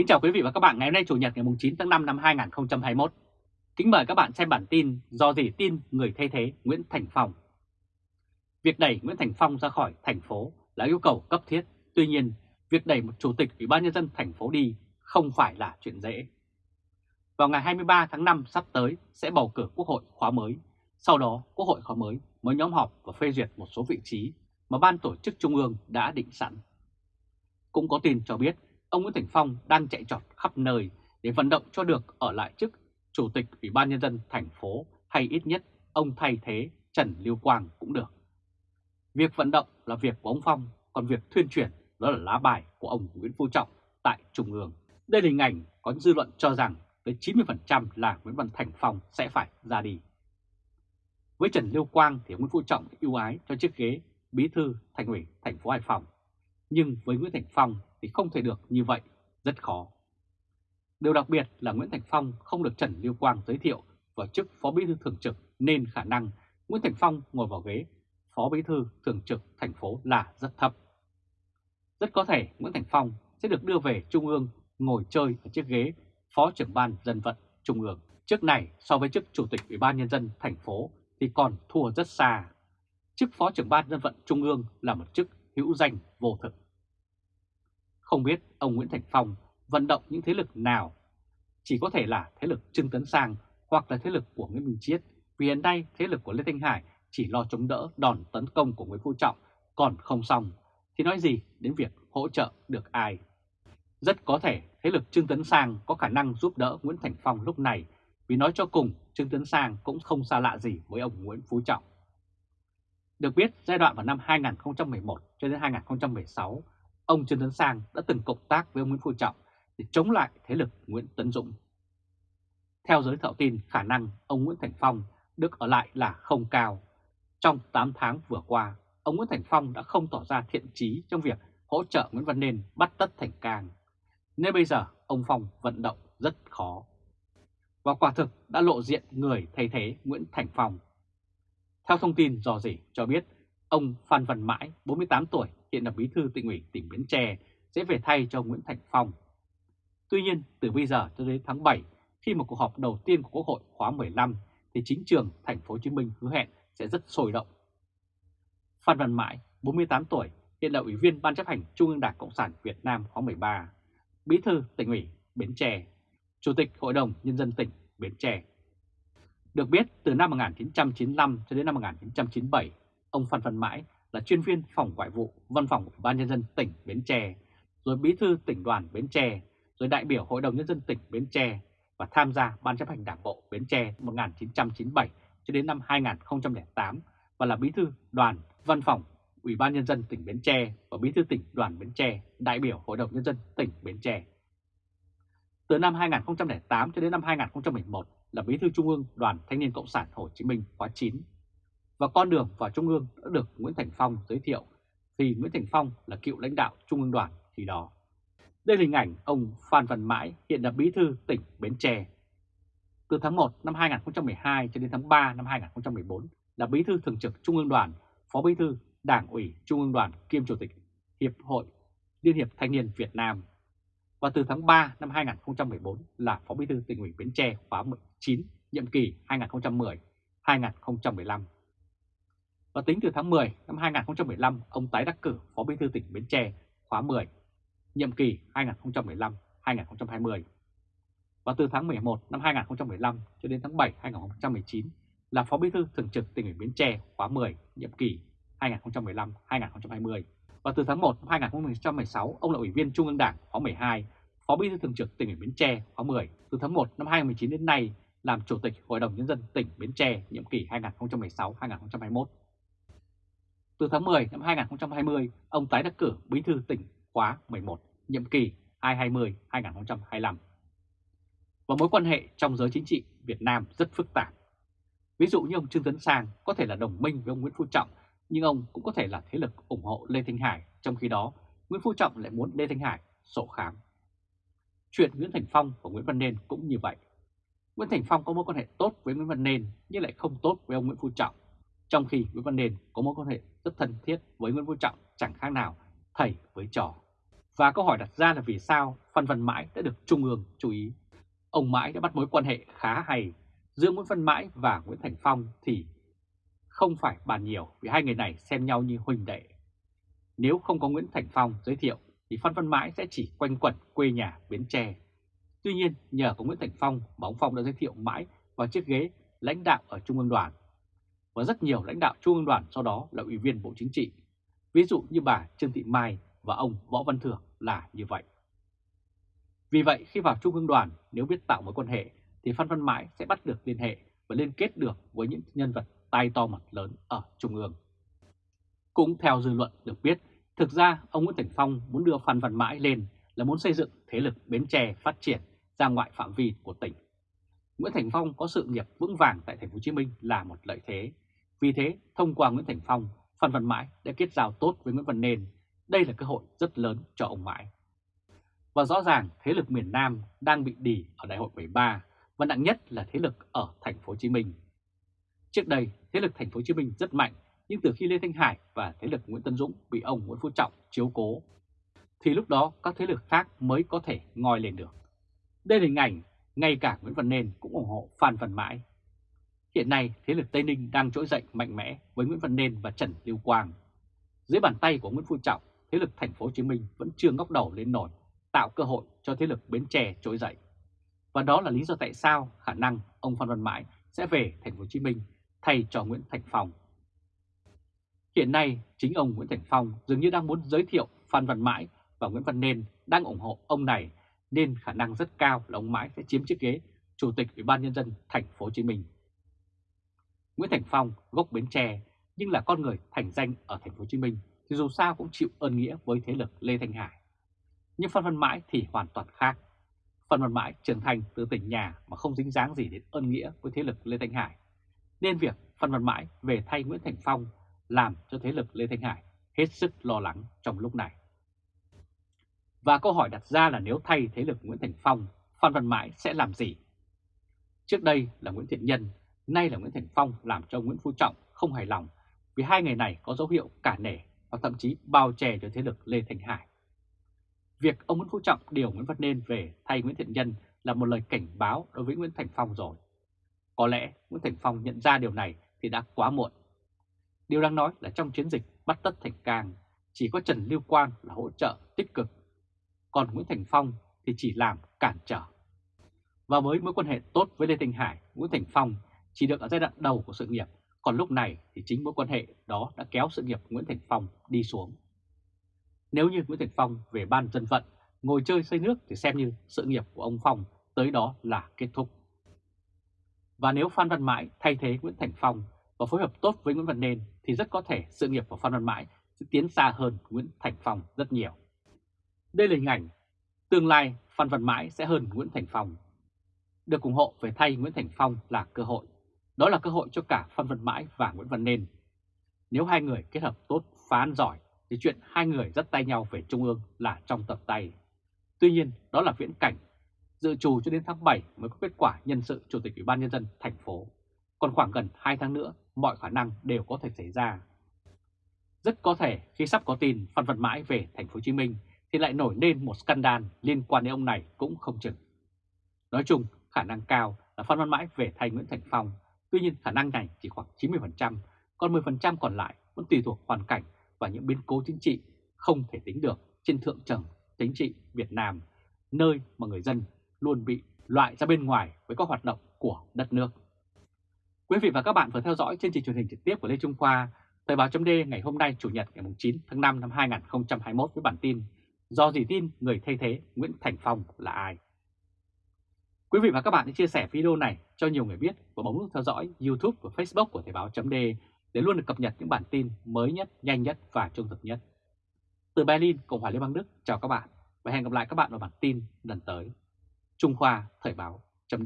Kính chào quý vị và các bạn ngày hôm nay Chủ nhật ngày 9 tháng 5 năm 2021. Kính mời các bạn xem bản tin do gì tin người thay thế Nguyễn Thành Phong. Việc đẩy Nguyễn Thành Phong ra khỏi thành phố là yêu cầu cấp thiết, tuy nhiên việc đẩy một chủ tịch Ủy ban nhân dân thành phố đi không phải là chuyện dễ. Vào ngày 23 tháng 5 sắp tới sẽ bầu cử Quốc hội khóa mới, sau đó Quốc hội khóa mới mới nhóm họp và phê duyệt một số vị trí mà Ban tổ chức Trung ương đã định sẵn. Cũng có tin cho biết ông Nguyễn Thành Phong đang chạy trọt khắp nơi để vận động cho được ở lại chức Chủ tịch Ủy ban Nhân dân thành phố hay ít nhất ông thay thế Trần Lưu Quang cũng được. Việc vận động là việc của ông Phong, còn việc thuyên truyền đó là lá bài của ông Nguyễn Phú Trọng tại Trung ương. Đây là hình ảnh có dư luận cho rằng tới 90% là Nguyễn Văn Thành Phong sẽ phải ra đi. Với Trần Lưu Quang thì Nguyễn Phú Trọng ưu ái cho chiếc ghế bí thư thành ủy thành phố Hải Phòng. Nhưng với Nguyễn Thành Phong thì không thể được như vậy, rất khó. Điều đặc biệt là Nguyễn Thành Phong không được Trần Lưu Quang giới thiệu vào chức Phó Bí thư Thường trực nên khả năng Nguyễn Thành Phong ngồi vào ghế Phó Bí thư Thường trực thành phố là rất thấp. Rất có thể Nguyễn Thành Phong sẽ được đưa về Trung ương ngồi chơi ở chiếc ghế Phó trưởng ban dân vận Trung ương. trước này so với chức Chủ tịch Ủy ban Nhân dân thành phố thì còn thua rất xa. Chức Phó trưởng ban dân vận Trung ương là một chức hữu danh vô thực. Không biết ông Nguyễn Thành Phong vận động những thế lực nào, chỉ có thể là thế lực Trương Tấn Sang hoặc là thế lực của Nguyễn Minh Chiết, vì hiện nay thế lực của Lê Thanh Hải chỉ lo chống đỡ đòn tấn công của Nguyễn Phú Trọng, còn không xong, thì nói gì đến việc hỗ trợ được ai. Rất có thể thế lực Trương Tấn Sang có khả năng giúp đỡ Nguyễn Thành Phong lúc này, vì nói cho cùng Trương Tấn Sang cũng không xa lạ gì với ông Nguyễn Phú Trọng. Được biết, giai đoạn vào năm 2011 cho đến 2016, ông Trương Tấn Sang đã từng cộng tác với ông Nguyễn Phú Trọng để chống lại thế lực Nguyễn Tấn Dũng. Theo giới thạo tin, khả năng ông Nguyễn Thành Phong được ở lại là không cao. Trong 8 tháng vừa qua, ông Nguyễn Thành Phong đã không tỏ ra thiện trí trong việc hỗ trợ Nguyễn Văn Nên bắt tất thành càng. Nên bây giờ ông Phong vận động rất khó. Và quả thực đã lộ diện người thay thế Nguyễn Thành Phong. Theo thông tin dò dỉ cho biết, ông Phan Văn Mãi, 48 tuổi, hiện là bí thư tỉnh ủy tỉnh Bến Tre, sẽ về thay cho Nguyễn Thành Phong. Tuy nhiên, từ bây giờ cho đến tháng 7, khi một cuộc họp đầu tiên của Quốc hội khóa 15, thì chính trường thành phố Hồ Chí Minh hứa hẹn sẽ rất sôi động. Phan Văn Mãi, 48 tuổi, hiện là Ủy viên Ban chấp hành Trung ương Đảng Cộng sản Việt Nam khóa 13, Bí thư tỉnh ủy Bến Tre, Chủ tịch Hội đồng Nhân dân tỉnh Bến Tre. Được biết, từ năm 1995 cho đến năm 1997, ông Phan Văn Mãi là chuyên viên phòng ngoại vụ Văn phòng Ủy ban Nhân dân tỉnh Bến Tre, rồi bí thư tỉnh đoàn Bến Tre, rồi đại biểu Hội đồng Nhân dân tỉnh Bến Tre và tham gia Ban chấp hành Đảng bộ Bến Tre 1997 cho đến năm 2008 và là bí thư đoàn Văn phòng Ủy ban Nhân dân tỉnh Bến Tre và bí thư tỉnh đoàn Bến Tre, đại biểu Hội đồng Nhân dân tỉnh Bến Tre. Từ năm 2008 cho đến năm 2011 là bí thư Trung ương Đoàn Thanh niên Cộng sản Hồ Chí Minh khóa 9 và con đường vào Trung ương đã được Nguyễn Thành Phong giới thiệu vì Nguyễn Thành Phong là cựu lãnh đạo Trung ương đoàn khi đó. Đây là hình ảnh ông Phan Văn Mãi hiện là bí thư tỉnh Bến Tre. Từ tháng 1 năm 2012 cho đến tháng 3 năm 2014 là bí thư thường trực Trung ương đoàn, phó bí thư Đảng ủy Trung ương đoàn kiêm chủ tịch Hiệp hội Liên hiệp Thanh niên Việt Nam. Và từ tháng 3 năm 2014 là phó bí thư tỉnh ủy Bến Tre khóa 19, nhiệm kỳ 2010-2015. Và tính từ tháng 10 năm 2015, ông tái đắc cử Phó Bí thư tỉnh Bến Tre khóa 10, nhiệm kỳ 2015-2020. Và từ tháng 11 năm 2015 cho đến tháng 7 2019 là Phó Bí thư Thường trực tỉnh ủy Bến Tre khóa 10, nhiệm kỳ 2015-2020. Và từ tháng 1 năm 2016, ông là Ủy viên Trung ương Đảng khóa 12, Phó Bí thư Thường trực tỉnh ủy Bến Tre khóa 10. Từ tháng 1 năm 2019 đến nay làm Chủ tịch Hội đồng Nhân dân tỉnh Bến Tre nhiệm kỳ 2016-2021. Từ tháng 10 năm 2020, ông tái đắc cử bí thư tỉnh khóa 11, nhiệm kỳ 2020-2025. Và mối quan hệ trong giới chính trị Việt Nam rất phức tạp. Ví dụ như ông Trương Tấn Sang có thể là đồng minh với ông Nguyễn Phú Trọng, nhưng ông cũng có thể là thế lực ủng hộ Lê Thanh Hải, trong khi đó Nguyễn Phú Trọng lại muốn Lê Thanh Hải sổ khám. Chuyện Nguyễn Thành Phong và Nguyễn Văn Nên cũng như vậy. Nguyễn Thành Phong có mối quan hệ tốt với Nguyễn Văn Nên nhưng lại không tốt với ông Nguyễn Phú Trọng. Trong khi Nguyễn Văn nền có mối quan hệ rất thân thiết với Nguyễn Phú Trọng, chẳng khác nào thầy với trò. Và câu hỏi đặt ra là vì sao Phan Văn Mãi đã được Trung ương chú ý. Ông Mãi đã bắt mối quan hệ khá hay giữa Nguyễn Văn Mãi và Nguyễn Thành Phong thì không phải bàn nhiều vì hai người này xem nhau như huynh đệ. Nếu không có Nguyễn Thành Phong giới thiệu thì Phan Văn Mãi sẽ chỉ quanh quẩn quê nhà Bến Tre. Tuy nhiên, nhờ có Nguyễn Thành Phong mà ông Phong đã giới thiệu Mãi vào chiếc ghế lãnh đạo ở Trung ương đoàn. Và rất nhiều lãnh đạo Trung ương đoàn sau đó là ủy viên Bộ Chính trị, ví dụ như bà Trương Thị Mai và ông Võ Văn Thưởng là như vậy. Vì vậy khi vào Trung ương đoàn nếu biết tạo mối quan hệ thì Phan Văn Mãi sẽ bắt được liên hệ và liên kết được với những nhân vật tay to mặt lớn ở Trung ương. Cũng theo dư luận được biết, thực ra ông Nguyễn Thành Phong muốn đưa Phan Văn Mãi lên là muốn xây dựng thế lực Bến Tre phát triển ra ngoại phạm vi của tỉnh. Nguyễn Thành Phong có sự nghiệp vững vàng tại thành phố Hồ Chí Minh là một lợi thế. Vì thế, thông qua Nguyễn Thành Phong, Phan Văn Mãi đã kết giao tốt với Nguyễn Văn Nên. Đây là cơ hội rất lớn cho ông Mãi. Và rõ ràng thế lực miền Nam đang bị đỉ ở đại hội 13 và nặng nhất là thế lực ở thành phố Hồ Chí Minh. Trước đây, thế lực thành phố Hồ Chí Minh rất mạnh, nhưng từ khi Lê Thanh Hải và thế lực Nguyễn Tân Dũng bị ông Nguyễn Phú Trọng chiếu cố, thì lúc đó các thế lực khác mới có thể ngoi lên được. Đây là hình ảnh ngay cả Nguyễn Văn Nên cũng ủng hộ Phan Văn Mãi. Hiện nay, thế lực Tây Ninh đang trỗi dậy mạnh mẽ với Nguyễn Văn Nên và Trần Lưu Quang. Dưới bàn tay của Nguyễn Phú Trọng, thế lực thành phố Hồ Chí Minh vẫn chưa ngóc đầu lên nổi, tạo cơ hội cho thế lực Bến Tre trỗi dậy. Và đó là lý do tại sao khả năng ông Phan Văn Mãi sẽ về thành phố Hồ Chí Minh thay cho Nguyễn Thành Phong. Hiện nay, chính ông Nguyễn Thành Phong dường như đang muốn giới thiệu Phan Văn Mãi và Nguyễn Văn Nên đang ủng hộ ông này nên khả năng rất cao là ông Mãi sẽ chiếm chiếc ghế Chủ tịch Ủy ban nhân dân thành phố Hồ Chí Minh. Nguyễn Thành Phong gốc Bến Tre, nhưng là con người thành danh ở thành phố Hồ Chí Minh, thì dù sao cũng chịu ơn nghĩa với thế lực Lê Thanh Hải. Nhưng Phan Văn Mãi thì hoàn toàn khác. Phan Văn Mãi trưởng thành từ tỉnh nhà mà không dính dáng gì đến ơn nghĩa với thế lực Lê Thanh Hải. Nên việc Phan Văn Mãi về thay Nguyễn Thành Phong làm cho thế lực Lê Thanh Hải hết sức lo lắng trong lúc này. Và câu hỏi đặt ra là nếu thay thế lực Nguyễn Thành Phong, Phan Văn Mãi sẽ làm gì? Trước đây là Nguyễn Thiện Nhân, nay là Nguyễn Thành Phong làm cho Nguyễn Phú Trọng không hài lòng vì hai người này có dấu hiệu cả nể và thậm chí bao che cho thế lực Lê Thành Hải. Việc ông Nguyễn Phú Trọng điều Nguyễn Văn Nên về thay Nguyễn Thiện Nhân là một lời cảnh báo đối với Nguyễn Thành Phong rồi. Có lẽ Nguyễn Thành Phong nhận ra điều này thì đã quá muộn. Điều đang nói là trong chiến dịch bắt tất Thành Cang, chỉ có Trần Lưu Quang là hỗ trợ tích cực còn Nguyễn Thành Phong thì chỉ làm cản trở. Và với mối quan hệ tốt với Lê Thanh Hải, Nguyễn Thành Phong chỉ được ở giai đoạn đầu của sự nghiệp, còn lúc này thì chính mối quan hệ đó đã kéo sự nghiệp Nguyễn Thành Phong đi xuống. Nếu như Nguyễn Thành Phong về ban dân vận, ngồi chơi xây nước thì xem như sự nghiệp của ông Phong tới đó là kết thúc. Và nếu Phan Văn Mãi thay thế Nguyễn Thành Phong và phối hợp tốt với Nguyễn Văn Nên thì rất có thể sự nghiệp của Phan Văn Mãi sẽ tiến xa hơn Nguyễn Thành Phong rất nhiều. Đây là hình ảnh tương lai Phan Văn Mãi sẽ hơn Nguyễn Thành Phong. Được ủng hộ về thay Nguyễn Thành Phong là cơ hội. Đó là cơ hội cho cả Phan Văn Mãi và Nguyễn Văn Nên. Nếu hai người kết hợp tốt, phán giỏi, thì chuyện hai người dắt tay nhau về Trung ương là trong tập tay. Tuy nhiên, đó là viễn cảnh. Dự trù cho đến tháng 7 mới có kết quả nhân sự Chủ tịch Ủy ban Nhân dân thành phố. Còn khoảng gần 2 tháng nữa, mọi khả năng đều có thể xảy ra. Rất có thể khi sắp có tin Phan Văn Mãi về thành phố Hồ Chí Minh thì lại nổi lên một scandal liên quan đến ông này cũng không chừng. Nói chung, khả năng cao là Phan Văn Mãi về thay Nguyễn Thành Phong, tuy nhiên khả năng này chỉ khoảng 90%, còn 10% còn lại vẫn tùy thuộc hoàn cảnh và những biến cố chính trị không thể tính được trên thượng trầng chính trị Việt Nam, nơi mà người dân luôn bị loại ra bên ngoài với các hoạt động của đất nước. Quý vị và các bạn vừa theo dõi chương trình truyền hình trực tiếp của Lê Trung Khoa, Thời báo chấm ngày hôm nay Chủ nhật ngày 9 tháng 5 năm 2021 với bản tin Do gì tin người thay thế Nguyễn Thành Phong là ai? Quý vị và các bạn hãy chia sẻ video này cho nhiều người biết và bấm nút theo dõi YouTube và Facebook của Thời báo chấm để luôn được cập nhật những bản tin mới nhất, nhanh nhất và trung thực nhất. Từ Berlin, Cộng hòa Liên bang Đức, chào các bạn và hẹn gặp lại các bạn vào bản tin lần tới. Trung Khoa Thời báo chấm